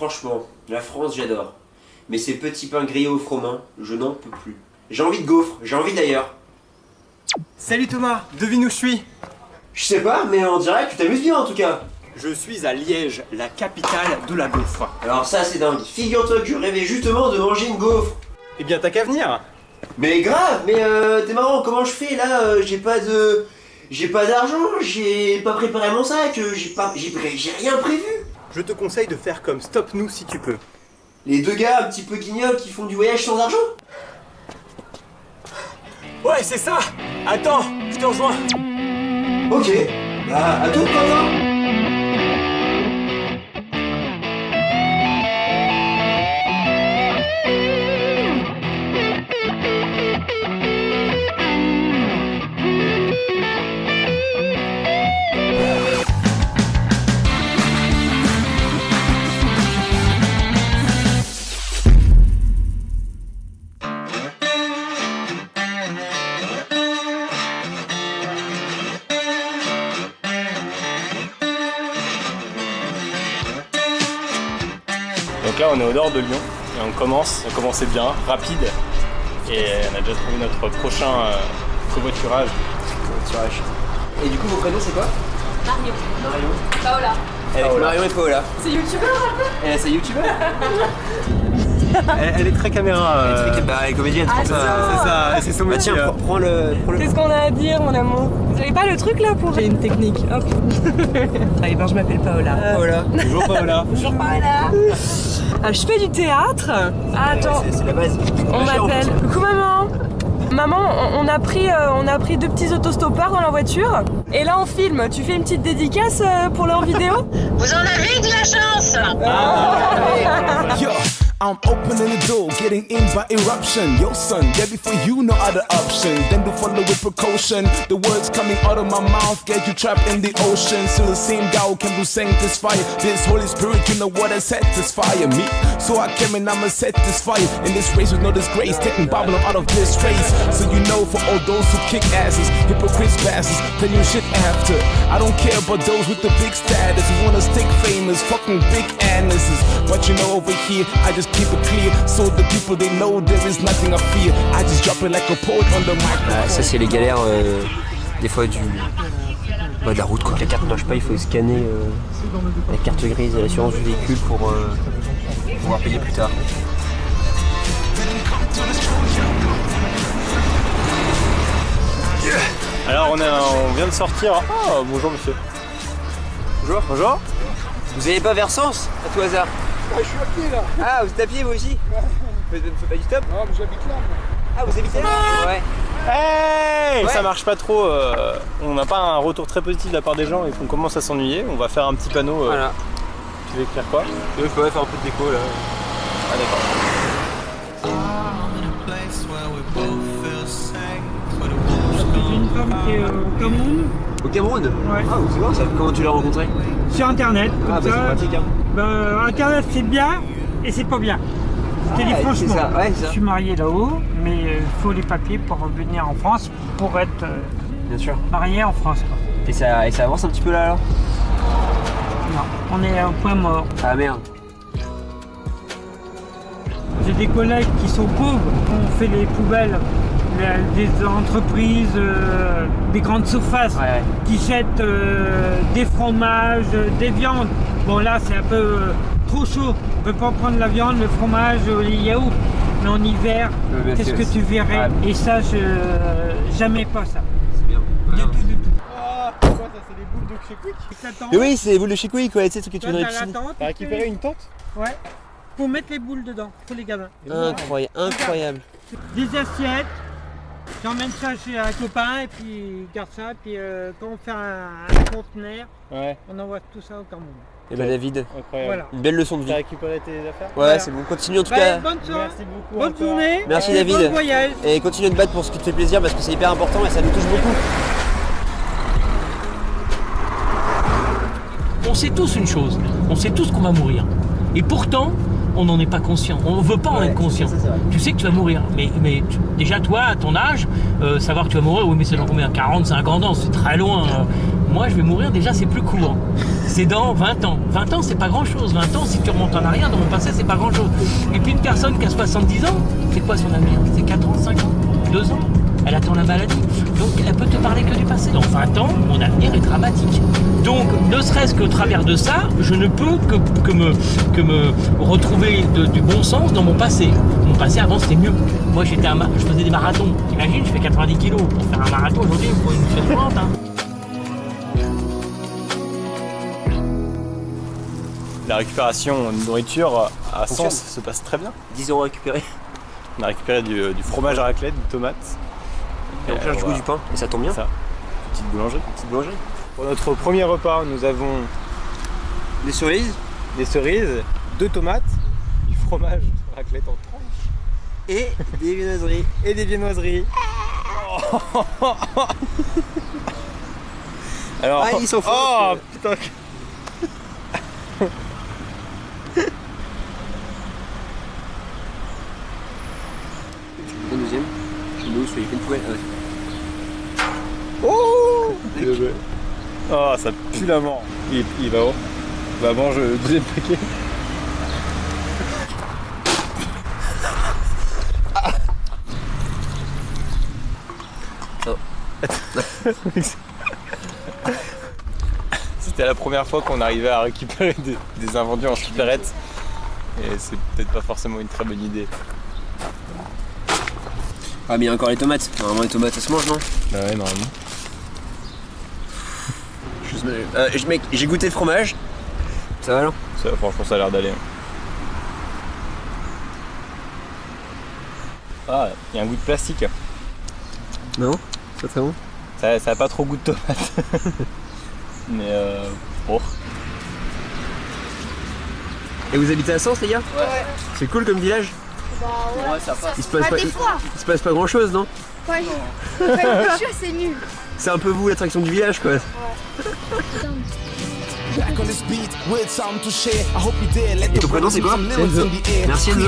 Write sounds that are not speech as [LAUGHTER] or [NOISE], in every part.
Franchement, la France, j'adore. Mais ces petits pains grillés au froment, je n'en peux plus. J'ai envie de gaufres, j'ai envie d'ailleurs. Salut Thomas, devine où je suis Je sais pas, mais on dirait que tu t'amuses bien en tout cas. Je suis à Liège, la capitale de la gaufre. Alors ça c'est dingue. Figure-toi que je rêvais justement de manger une gaufre. Eh bien t'as qu'à venir Mais grave, mais euh, t'es marrant, comment je fais là euh, J'ai pas de... J'ai pas d'argent, j'ai pas préparé mon sac, euh, j'ai pas... J'ai j'ai rien prévu. Je te conseille de faire comme Stop Nous si tu peux. Les deux gars un petit peu guignols qui font du voyage sans argent Ouais, c'est ça. Attends, je te rejoins. Ok, bah à tout Quentin est au nord de Lyon et on commence, on commençait bien, rapide et on a déjà trouvé notre prochain euh, covoiturage. Covoiturage. Et du coup vos prénoms c'est quoi Mario. Mario. Paola. Avec Mario et Paola. C'est youtubeur un peu Et c'est youtubeur [LAUGHS] elle, elle est très caméra. euh, Bah elle est comédienne, Ah, c'est ça. C'est ça, et c'est son Bah métier. tiens, euh. prends, le... Le... Qu'est-ce qu'on a à dire, mon amour Vous avez pas le truc là pour. J'ai une technique, hop. [LAUGHS] ah, et ben je m'appelle Paola. Paola. Bonjour Paola. Bonjour Paola. Ah, je fais du théâtre. Ah, attends, C'est c'est la base. on m'appelle. Coucou maman. Maman, on, on a pris, euh, on a pris deux petits autostoppeurs dans la voiture. Et là on filme. Tu fais une petite dédicace euh, pour leur vidéo? Vous en avez de la chance [LAUGHS] Yo, I'm opening the door, getting in by eruption. Yo, son, yeah, before you no other option. Then to follow with precaution. The words coming out of my mouth get you trapped in the ocean. Still the same God can do sanctify. This Holy Spirit, you know what has satisfy me. So I came and I'ma satisfy in this race with no disgrace. Taking Babylon out of this race. So you know, for all those who kick asses, hypocrites, bastards, tell you shit after. I don't care about those with the big status who wanna stick famous, fucking big anuses. But you know, over here, I just keep it clear. So the people they know there is nothing I fear. I just drop it like a poet on the mic. Ah, ça c'est les galères euh, des fois du bah, de la route quoi. La carte ne marche pas, il faut scanner euh, la carte grise de l'assurance du véhicule pour euh, pouvoir payer plus tard. Alors on, est, on vient de sortir. Oh bonjour monsieur. Bonjour. Bonjour. Vous avez pas Versance à tout hasard? Ah, je suis à pied là Ah vous êtes à pied vous aussi? Vous faites pas du stop Non, mais j'habite là. moi. Ah vous habitez là? Ouais. Hey Ouais. Ça marche pas trop. euh, on n'a pas un retour très positif de la part des gens et qu'on commence à s'ennuyer. On va faire un petit panneau. euh, Voilà. Tu veux écrire quoi Je pourrais faire un peu de déco là. Ah d'accord. J'ai une femme qui est euh, au Cameroun, Au Cameroun Ouais. Ah c'est bon ça. Comment tu l'as rencontré? Sur internet. Comme Ah bah c'est ça. pratique hein. Bah, internet c'est bien et c'est pas bien. Je te dis franchement. c'est ça, ouais, c'est je ça. suis marié là-haut, mais il faut les papiers pour venir en France, pour être euh, Bien sûr. marié en France. quoi. Et ça, et ça avance un petit peu là alors? Non, on est au point mort. Ah merde. J'ai des collègues qui sont pauvres, on fait les poubelles, les- des entreprises, euh, des grandes surfaces Ouais, ouais. qui jettent euh, des fromages, euh, des viandes. Bon là c'est un peu euh, trop chaud, on peut pas prendre la viande, le fromage, les yaourts. Mais en hiver, qu'est-ce que tu verrais? Ouais. Et ça, je jamais pas ça. C'est bien tout, du tout. Ah, c'est quoi ça C'est des boules de chez Quick T'attends, Mais oui, c'est les boules de chez Quick, quoi, tu sais ce que tu toi, t'as la tente, T'as récupéré une tente Ouais. Faut mettre les boules dedans, pour les gamins. Incroyable, incroyable. Des assiettes. J'emmène ça chez un copain et puis il garde ça. Puis euh, quand on fait un, un conteneur, Ouais, on envoie tout ça au Cameroun. Et bah David, incroyable. Voilà. une belle leçon de vie. T'as récupéré tes affaires Ouais, Voilà. c'est bon, continue en tout Bah, cas. bonne soirée, Merci beaucoup. bonne encore. journée. Merci, et David. Bon voyage. Et continue de battre pour ce qui te fait plaisir parce que c'est hyper important et ça nous touche beaucoup. Sait tous une chose, on sait tous qu'on va mourir. Et pourtant, on n'en est pas conscient. On ne veut pas en être conscient. ça. Tu sais que tu vas mourir. Mais, mais tu- déjà, toi, à ton âge, euh, savoir que tu vas mourir, oui, mais c'est dans combien? 40, 50 ans, c'est très loin. euh. Moi, je vais mourir, déjà, c'est plus court. C'est dans 20 ans. 20 ans, c'est pas grand-chose. 20 ans, si tu remontes en arrière, dans mon passé, c'est pas grand-chose. Et puis une personne qui a 70 ans, c'est quoi son avenir? C'est 4 ans, 5 ans? 2 ans? Elle attend la maladie. Donc elle peut te parler que du passé. Dans 20 ans, mon avenir est dramatique. Donc, ne serait-ce qu'au travers de ça, je ne peux que, que, me, que me retrouver de- du bon sens dans mon passé. Mon passé avant c'était mieux. Moi j'étais je faisais des marathons. T'imagines, je fais 90 kilos. Pour faire un marathon aujourd'hui, il me faut une chaise hein. La récupération de nourriture à. Sens se passe très bien. 10 euros récupérés. On a récupéré du, du fromage à raclette, des tomates. Et on cherche du coup du pain. Et ça tombe bien. Ça. Petite boulangerie. Petite boulangerie. Pour notre premier repas, nous avons Des cerises des cerises, deux tomates, du fromage raclette en tranches et des viennoiseries. [LAUGHS] et des viennoiseries. [LAUGHS] Alors, Ah, ils sont. Oh putain Le deuxième. Chez nous, sur les poubelle. Oh Oh, ça pue la mort. Il, il va où Bah mange le deuxième paquet. [LAUGHS] C'était la première fois qu'on arrivait à récupérer des, des invendus en supérette. Et c'est peut-être pas forcément une très bonne idée. Ah, mais il y a encore les tomates. Normalement, les tomates, ça se mange, non? Bah ouais, normalement. Je- euh, Mec, j'ai goûté le fromage. Ça va, non? Ça, franchement, ça a l'air d'aller. Ah, il y a un goût de plastique. Non? C'est très bon? Ça, ça a pas trop goût de tomate. [LAUGHS] Mais euh. Bon. Et vous habitez à Sens, les gars? Ouais. C'est cool comme village? Ouais, Il se passe pas, il, se passe pas grand chose, non Ouais. Ouais, c'est nul. C'est un peu vous l'attraction du village, quoi. Back on this beat with something to share. I hope you dare let Et ton prénom, c'est quoi Enzo. Merci, Enzo.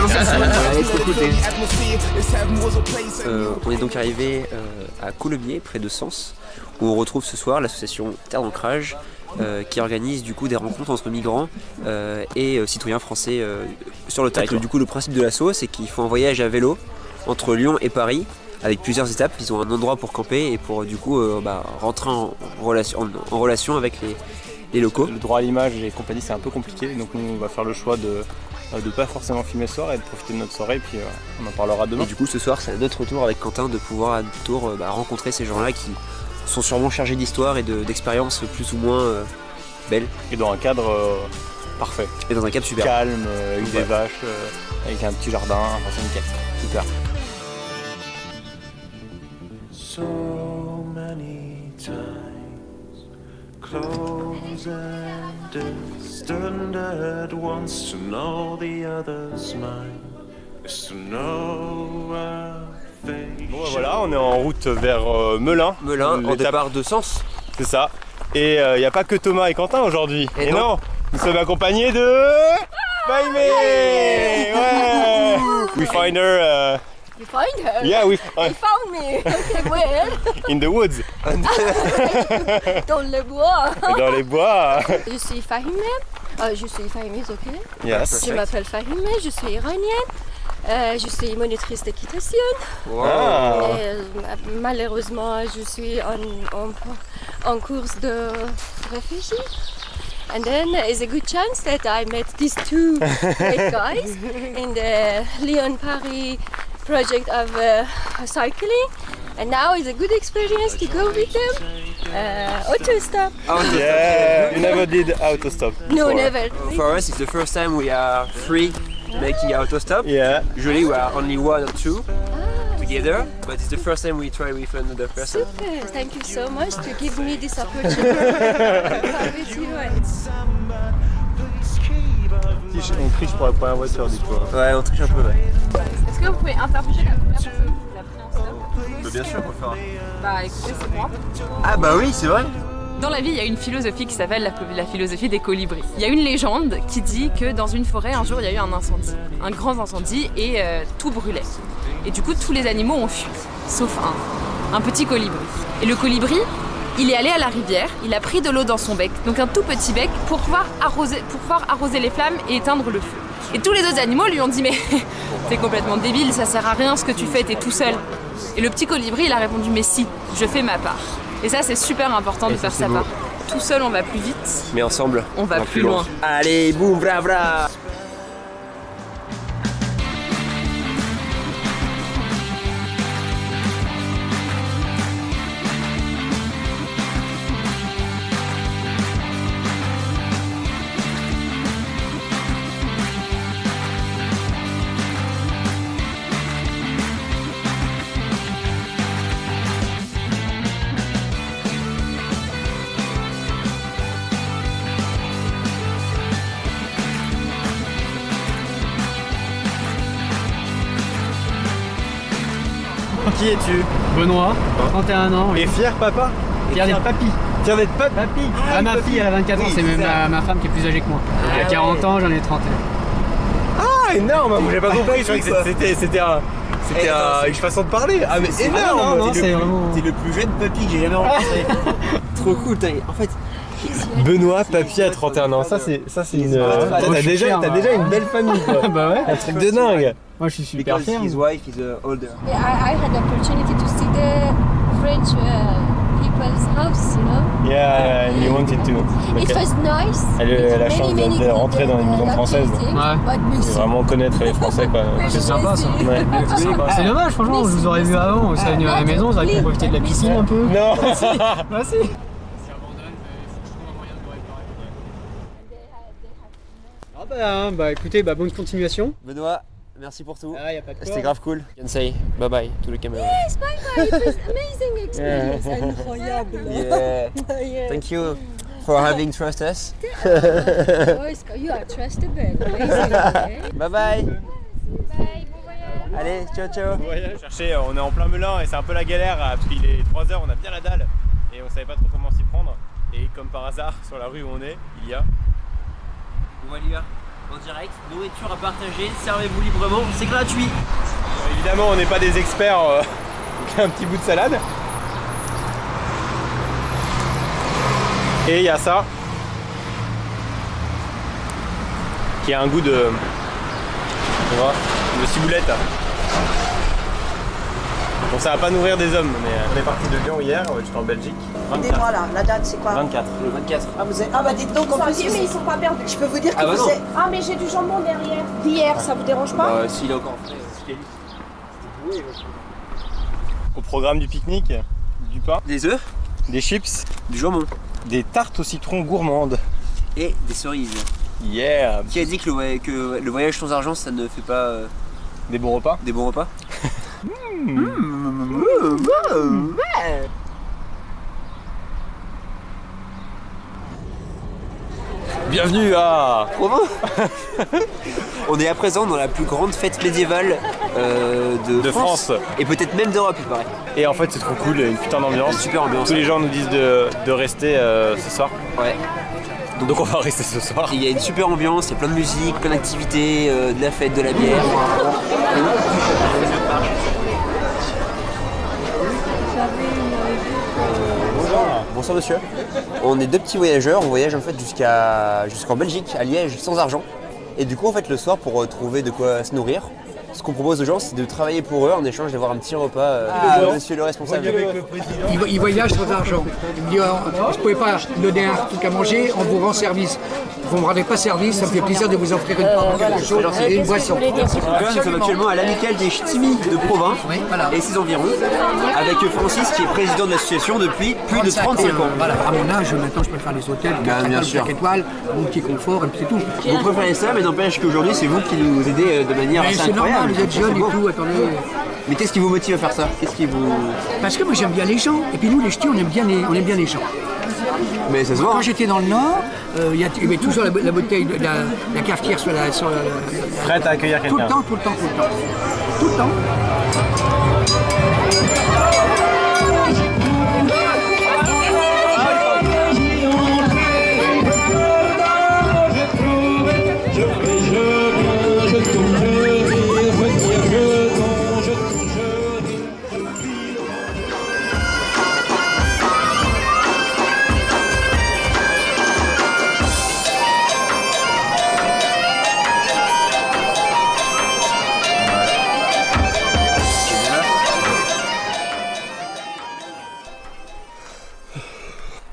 Euh, on est donc arrivé euh, à Coulommiers, près de Sens, où on retrouve ce soir l'association Terre d'Ancrage, euh, qui organise du coup des rencontres entre migrants euh, et euh, citoyens français euh, sur le territoire. Du coup, le principe de l'asso, c'est qu'ils font un voyage à vélo entre Lyon et Paris, avec plusieurs étapes. Ils ont un endroit pour camper et pour du coup euh, bah, rentrer en relation, en, en relation avec les, les locaux. Le droit à l'image et compagnie, c'est un peu compliqué. Donc, nous, on va faire le choix de ne pas forcément filmer ce soir et de profiter de notre soirée. Et puis, euh, on en parlera demain. Et du coup, ce soir, c'est à notre tour avec Quentin de pouvoir à notre tour euh, bah, rencontrer ces gens-là qui sont sûrement chargés d'histoire et de- d'expériences plus ou moins euh, belles Et dans un cadre euh, parfait. et dans un cadre super. Calme, euh, avec des vaches, euh, avec un petit jardin. Enfin, c'est nickel. Super. So many times close and distant at once to know the other's mind is to know our fate. Bon, voilà, on est en route vers euh, Melun. Melun, en départ de Sens. C'est ça. Et il n'y a pas que Thomas et Quentin aujourd'hui. Et Et, non. non. nous sommes accompagnés de. Faimé Ouais We find her. You find her? yeah, we You found me. [LAUGHS] Okay, where? [LAUGHS] in the woods. [LAUGHS] Dans le bois. Dans les bois. Je suis Fahime. Euh, je suis Fahime, ok. Yes. Je m'appelle Fahime, je suis iranienne. Euh, je suis monitrice d'équitation. Ah. Et, euh, malheureusement, je suis en, en, en course de réfugiés. And then there's a good chance that I met these two great guys in the Lyon Paris project of uh, cycling. And now it's a good experience to go with them. Uh, autostop. [LAUGHS] Yeah, you never did autostop. No, before. never. For us, it's the first time we are three making autostop. Yeah. Usually we are only one or two together, but it's the first time we try with another person. Super. Thank you so much to give me this opportunity. with you and On triche pour la première voiture, du coup. hein. Ouais, on triche un peu, ouais. Que vous pouvez interroger la première personne qui vous a pris en stop bien sûr, on peut faire. Bah écoutez, c'est moi. Ah bah oui, c'est vrai. Dans la vie, il y a une philosophie qui s'appelle la, la philosophie des colibris. Il y a une légende qui dit que dans une forêt, un jour, il y a eu un incendie, un grand incendie, et euh, tout brûlait. Et du coup, tous les animaux ont fui, sauf un, un petit colibri. Et le colibri, il est allé à la rivière, il a pris de l'eau dans son bec, donc un tout petit bec, pour pouvoir arroser, pour pouvoir arroser les flammes et éteindre le feu. Et tous les autres animaux lui ont dit mais [LAUGHS] t'es complètement débile, ça sert à rien ce que tu fais, t'es tout seul. Et le petit colibri il a répondu mais si, je fais ma part. Et ça c'est super important de Et faire sa beau. part. Tout seul on va plus vite, Mais ensemble, on va plus loin. Allez, boum, bra bra Qui es-tu Benoît, 31 ans. Et fier papa Fier d'être papy. Fier d'être papy. Papy. Ah, ma fille, elle a 24 ans, c'est même ma, ma femme qui est plus âgée que moi. Elle a 40 ans, j'en ai 31. Ah énorme. J'ai pas compris, je croyais que c'était c'était un... C'était un- une façon de parler. Ah mais énorme. non, non, T'es c'est le plus- vraiment- T'es le plus jeune papy que j'ai jamais rencontré. [LAUGHS] Trop cool, t'as- en fait, Benoît, papy à 31 ans, ça c'est ça c'est une. Ah, T'as je suis déjà, t'as moi. déjà une belle famille [LAUGHS] quoi. bah ouais. Un truc de dingue. Moi je suis super because fier. his wife is uh, older. I, I had the opportunity to see the French uh, people's house, you know? Yeah, yeah, you wanted to. It Ok. was nice. Elle a eu la chance many de, de rentrer dans une maison good française. Ouais. but missing. vraiment connaître les Français quoi. [LAUGHS] C'est sympa ça. Ouais. [LAUGHS] C'est dommage, franchement, je vous aurais vu avant, vous seriez venu à la maison, vous auriez pu profiter de la piscine un peu. Non Bah si. Bah, hein, bah écoutez, bah bonne continuation. Benoît, merci pour tout. Ah, y a pas de quoi. C'était grave cool. You can say bye bye to the camera. Yes, bye bye. It was amazing experience. Incroyable. [LAUGHS] Yeah. Yeah. Thank you for having trust us. You are trusted man. Amazing. okay? Bye bye. Bye. Bon voyage. Allez, ciao ciao. Chercher, on est en plein Melun et c'est un peu la galère euh, parce qu'il est 3h, on a bien la dalle et on savait pas trop comment s'y prendre. Et comme par hasard, sur la rue où on est, il y a. On va y. En direct, nourriture à partager, servez-vous librement, c'est gratuit. Évidemment, on n'est pas des experts, euh, [LAUGHS] un petit bout de salade. Et il y a ça, qui a un goût de, de ciboulette. Bon, ça va pas nourrir des hommes, mais euh, on est parti de Lyon hier, euh, j'étais en Belgique. 24. Dis-moi là, la date c'est quoi 24. Le 24. ah, vous êtes... ah bah dites donc en plus, mais ils sont pas perdus. je peux vous dire que Ah bah vous êtes... Ah mais j'ai du jambon derrière. D'hier, ça vous dérange pas Bah, s'il est encore frais, euh, Au programme du pique-nique, du pain, Des œufs, des chips, du jambon des tartes au citron gourmandes. et des cerises. Yeah Qui a dit que le, voy- que le voyage sans argent ça ne fait pas euh, Des bons repas des bons repas [LAUGHS] Bienvenue à Provins [LAUGHS] On est à présent dans la plus grande fête médiévale euh, de, De France. Et peut-être même d'Europe, il paraît. Et en fait, c'est trop cool, une putain d'ambiance. Super ambiance. Tous les gens nous disent de, de rester euh, ce soir. Ouais. Donc on va rester ce soir. Il y a une super ambiance, il y a plein de musique, plein d'activités, euh, de la fête, de la bière. [LAUGHS] Bonsoir monsieur. On est deux petits voyageurs, on voyage en fait jusqu'à jusqu'en Belgique, à Liège, sans argent. Et du coup en fait le soir pour euh, trouver de quoi se nourrir, ce qu'on propose aux gens c'est de travailler pour eux en échange d'avoir un petit repas euh, de monsieur le responsable. Il, il voyage sans argent. Il me dit, oh, je ne pouvais pas donner un truc à manger, on vous rend service. Vous ne me rendez pas service, ça me fait plaisir de vous offrir une part de quelque chose et une boisson. Nous sommes actuellement à l'amicale des Ch'timis de Provins et ses environs, avec Francis qui est président de l'association depuis plus de 35 ans. Voilà, à mon âge, maintenant je peux faire les hôtels, 4 bien étoiles, sûr. 5 étoiles, mon petit confort, et puis c'est tout. Vous préférez ça, mais n'empêche qu'aujourd'hui c'est vous qui nous aidez euh, de manière Mais assez incroyable. Normal, vous êtes C'est jeune et tout, attendez. Mais qu'est-ce qui vous motive à faire ça? Qu'est-ce qui vous. Parce que moi j'aime bien les gens, et puis nous les ch'tis on aime bien les, on aime bien les gens. Mais ça se voit. Quand j'étais dans le Nord, euh, il il y avait toujours la, la bouteille, de, la, la cafetière sur la... Sur la- la- Prête à accueillir tout le quelqu'un. temps, tout le temps, tout le temps. Tout le temps.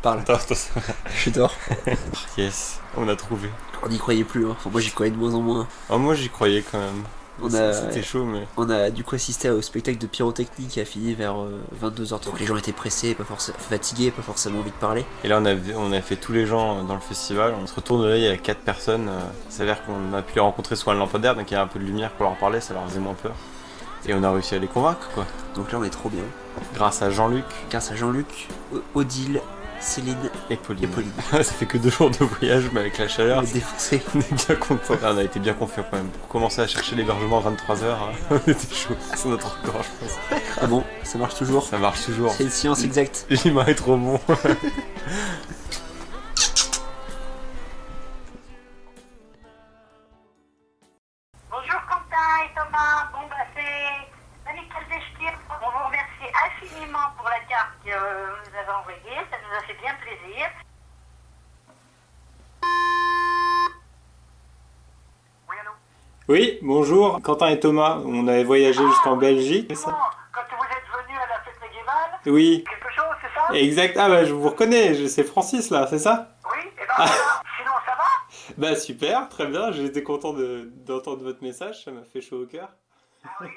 Parle. Attends, attends. Je dors. [LAUGHS] Yes, on a trouvé. On n'y croyait plus, hein. Enfin, moi j'y croyais de moins en moins. Ah, moi j'y croyais quand même. On a, C'était chaud, mais. On a du coup assisté au spectacle de pyrotechnie qui a fini vers 22h30. Donc les gens étaient pressés, pas forcément fatigués, pas forcément envie de parler. Et là, on a, on a fait tous les gens dans le festival. On se retourne là, il y a 4 personnes. euh, Ça a l'air qu'on a pu les rencontrer sous un lampadaire, donc il y a un peu de lumière pour leur parler, ça leur faisait moins peur. Et on a réussi à les convaincre, quoi. Donc là, on est trop bien. Grâce à Jean-Luc. Grâce à Jean-Luc, Odile, Céline et Pauline. Et Pauline. [LAUGHS] ça fait que deux jours de voyage, mais avec la chaleur, On est défoncé. [LAUGHS] on est bien content. On a été bien confiants quand même. Pour commencer à chercher l'hébergement à 23h, [LAUGHS] on était chaud. C'est notre record, je pense. Ah bon, ça marche toujours Ça marche toujours. C'est une science exacte. L'humain est trop bon. Bonjour Quentin et Thomas. Bon bah Nickel Destir. On vous remercie infiniment pour la carte que vous nous avez envoyée. Fait bien plaisir. Oui, bonjour, Quentin et Thomas. On avait voyagé jusqu'en Belgique, ça Quand vous êtes venus à la fête médiévale, Oui. quelque chose, c'est ça Exact. Ah bah je vous reconnais, c'est Francis là, c'est ça Oui, et ben voilà. Sinon ça va [LAUGHS] Bah super, très bien, j'étais content de- d'entendre votre message, ça m'a fait chaud au cœur. Ah oui,